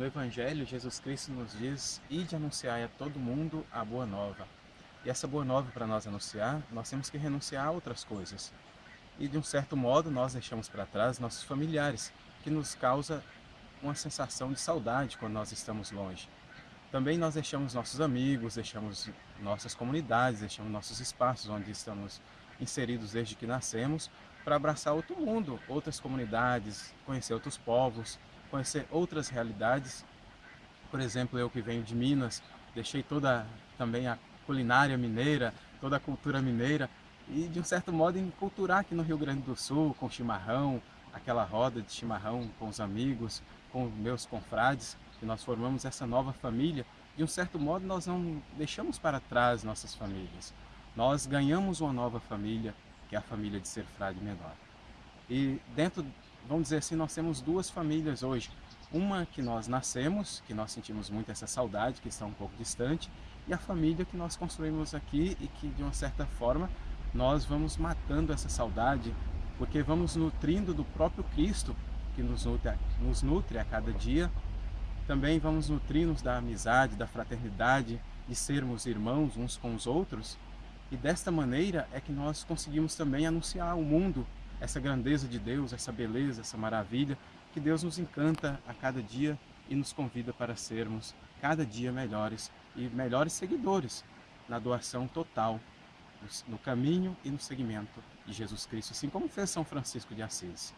No Evangelho, Jesus Cristo nos diz, ide anunciar a todo mundo a boa nova. E essa boa nova para nós anunciar, nós temos que renunciar a outras coisas. E de um certo modo, nós deixamos para trás nossos familiares, que nos causa uma sensação de saudade quando nós estamos longe. Também nós deixamos nossos amigos, deixamos nossas comunidades, deixamos nossos espaços onde estamos inseridos desde que nascemos, para abraçar outro mundo, outras comunidades, conhecer outros povos, conhecer outras realidades. Por exemplo, eu que venho de Minas, deixei toda também a culinária mineira, toda a cultura mineira e de um certo modo enculturar aqui no Rio Grande do Sul, com chimarrão, aquela roda de chimarrão com os amigos, com meus confrades, que nós formamos essa nova família, de um certo modo nós não deixamos para trás nossas famílias. Nós ganhamos uma nova família, que é a família de ser frade menor. E dentro, vamos dizer assim, nós temos duas famílias hoje. Uma que nós nascemos, que nós sentimos muito essa saudade, que está um pouco distante, e a família que nós construímos aqui e que, de uma certa forma, nós vamos matando essa saudade, porque vamos nutrindo do próprio Cristo, que nos nutre, nos nutre a cada dia também vamos nutrir-nos da amizade, da fraternidade, de sermos irmãos uns com os outros. E desta maneira é que nós conseguimos também anunciar ao mundo essa grandeza de Deus, essa beleza, essa maravilha que Deus nos encanta a cada dia e nos convida para sermos cada dia melhores e melhores seguidores na doação total, no caminho e no seguimento de Jesus Cristo, assim como fez São Francisco de Assis.